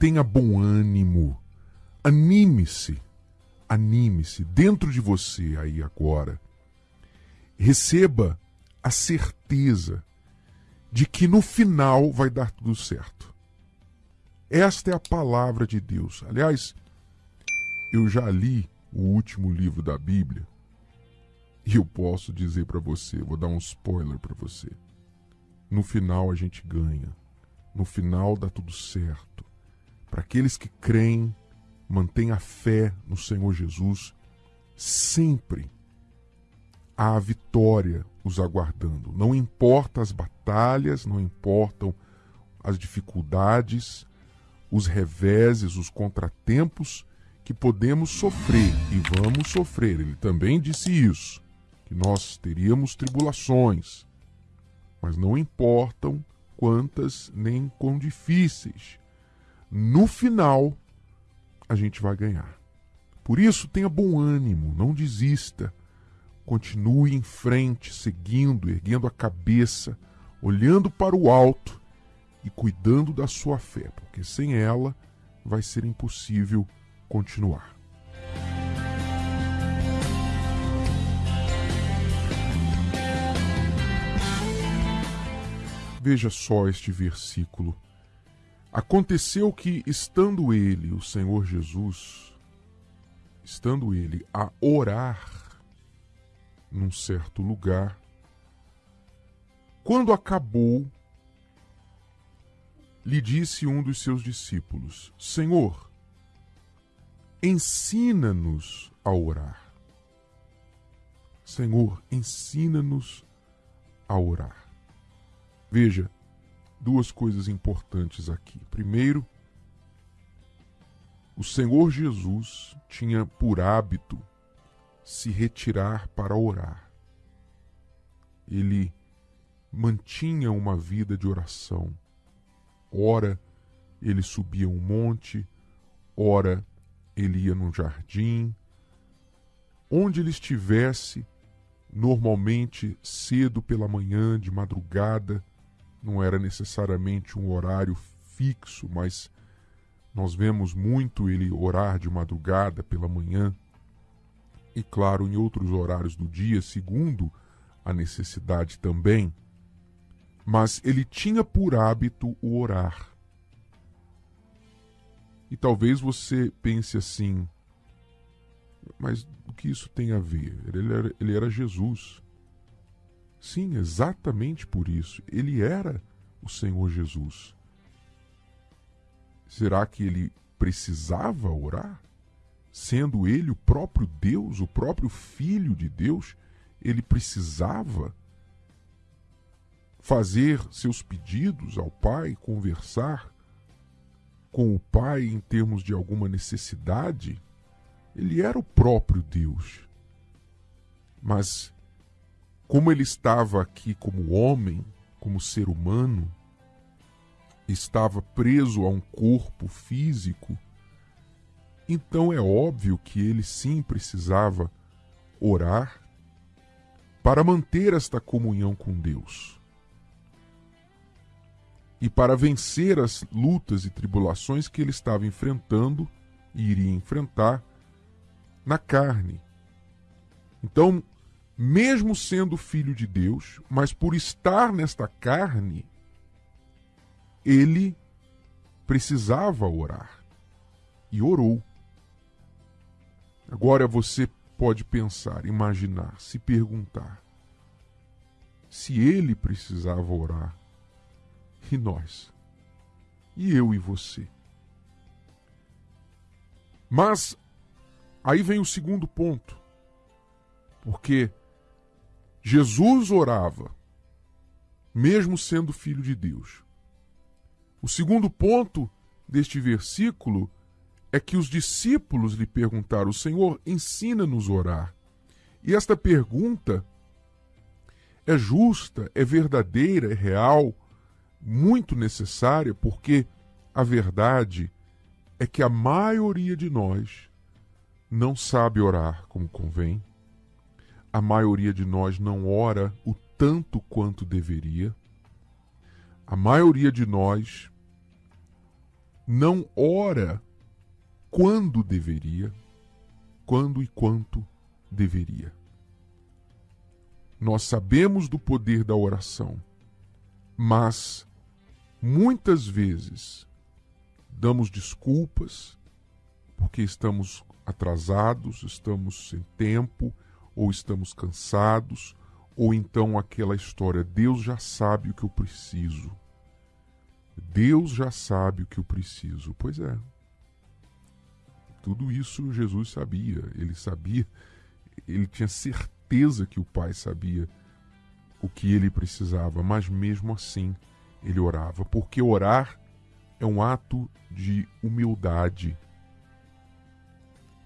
tenha bom ânimo, anime-se, anime-se dentro de você aí agora. Receba a certeza de que no final vai dar tudo certo. Esta é a palavra de Deus. Aliás, eu já li o último livro da Bíblia e eu posso dizer para você, vou dar um spoiler para você. No final a gente ganha. No final dá tudo certo. Para aqueles que creem, mantêm a fé no Senhor Jesus, sempre há a vitória os aguardando. Não importa as batalhas, não importam as dificuldades, os reveses, os contratempos que podemos sofrer e vamos sofrer. Ele também disse isso, que nós teríamos tribulações, mas não importam quantas nem quão difíceis. No final, a gente vai ganhar. Por isso, tenha bom ânimo, não desista. Continue em frente, seguindo, erguendo a cabeça, olhando para o alto e cuidando da sua fé, porque sem ela vai ser impossível continuar. Veja só este versículo. Aconteceu que, estando ele, o Senhor Jesus, estando ele a orar num certo lugar, quando acabou, lhe disse um dos seus discípulos: Senhor, ensina-nos a orar. Senhor, ensina-nos a orar. Veja, duas coisas importantes aqui. Primeiro, o Senhor Jesus tinha por hábito se retirar para orar. Ele mantinha uma vida de oração. Ora, ele subia um monte, ora, ele ia num jardim. Onde ele estivesse, normalmente cedo pela manhã, de madrugada, não era necessariamente um horário fixo, mas nós vemos muito ele orar de madrugada, pela manhã, e claro, em outros horários do dia, segundo a necessidade também. Mas ele tinha por hábito o orar. E talvez você pense assim, mas o que isso tem a ver? Ele era, ele era Jesus. Sim, exatamente por isso. Ele era o Senhor Jesus. Será que ele precisava orar? Sendo ele o próprio Deus, o próprio Filho de Deus, ele precisava fazer seus pedidos ao Pai, conversar com o Pai em termos de alguma necessidade? Ele era o próprio Deus. Mas como ele estava aqui como homem, como ser humano, estava preso a um corpo físico, então é óbvio que ele sim precisava orar para manter esta comunhão com Deus. E para vencer as lutas e tribulações que ele estava enfrentando e iria enfrentar na carne. Então, mesmo sendo filho de Deus, mas por estar nesta carne, ele precisava orar. E orou. Agora você pode pensar, imaginar, se perguntar: se ele precisava orar, e nós? E eu e você? Mas aí vem o segundo ponto. Porque Jesus orava, mesmo sendo filho de Deus. O segundo ponto deste versículo é que os discípulos lhe perguntaram: Senhor, ensina-nos a orar. E esta pergunta é justa, é verdadeira, é real, muito necessária, porque a verdade é que a maioria de nós não sabe orar como convém a maioria de nós não ora o tanto quanto deveria. A maioria de nós não ora quando deveria, quando e quanto deveria. Nós sabemos do poder da oração, mas muitas vezes damos desculpas porque estamos atrasados, estamos sem tempo, ou estamos cansados, ou então aquela história: Deus já sabe o que eu preciso. Deus já sabe o que eu preciso. Pois é. Tudo isso Jesus sabia. Ele sabia, ele tinha certeza que o Pai sabia o que ele precisava, mas mesmo assim ele orava, porque orar é um ato de humildade.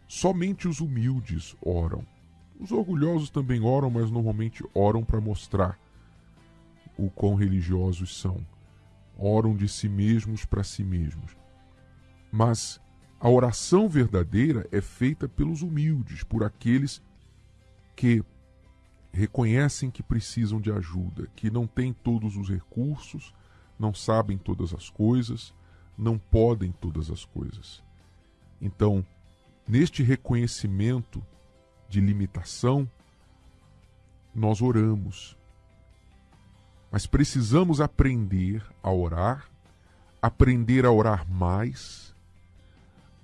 Somente os humildes oram. Os orgulhosos também oram, mas normalmente oram para mostrar o quão religiosos são. Oram de si mesmos para si mesmos. Mas a oração verdadeira é feita pelos humildes, por aqueles que reconhecem que precisam de ajuda, que não têm todos os recursos, não sabem todas as coisas, não podem todas as coisas. Então, neste reconhecimento de limitação, nós oramos. Mas precisamos aprender a orar, aprender a orar mais,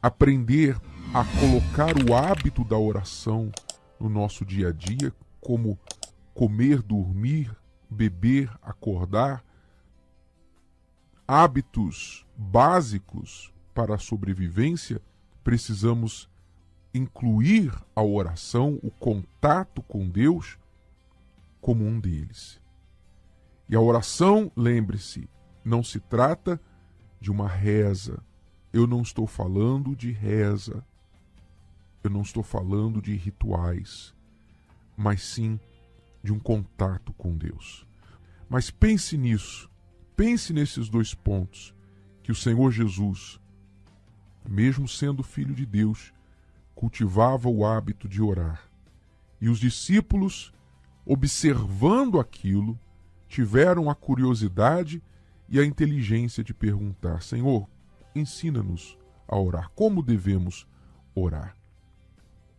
aprender a colocar o hábito da oração no nosso dia a dia, como comer, dormir, beber, acordar, hábitos básicos para a sobrevivência, precisamos incluir a oração, o contato com Deus, como um deles. E a oração, lembre-se, não se trata de uma reza. Eu não estou falando de reza. Eu não estou falando de rituais, mas sim de um contato com Deus. Mas pense nisso Pense nesses dois pontos que o Senhor Jesus, mesmo sendo filho de Deus, cultivava o hábito de orar. E os discípulos, observando aquilo, tiveram a curiosidade e a inteligência de perguntar: Senhor, ensina-nos a orar. Como devemos orar?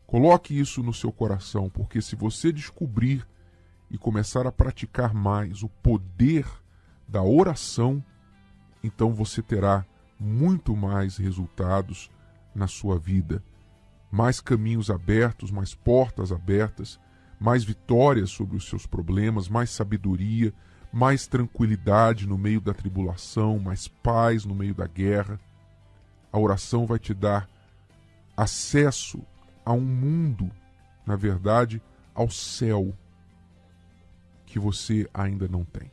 Coloque isso no seu coração, porque se você descobrir e começar a praticar mais o poder da oração, então você terá muito mais resultados na sua vida, mais caminhos abertos, mais portas abertas, mais vitórias sobre os seus problemas, mais sabedoria, mais tranquilidade no meio da tribulação, mais paz no meio da guerra. A oração vai te dar acesso a um mundo, na verdade, ao céu, que você ainda não tem.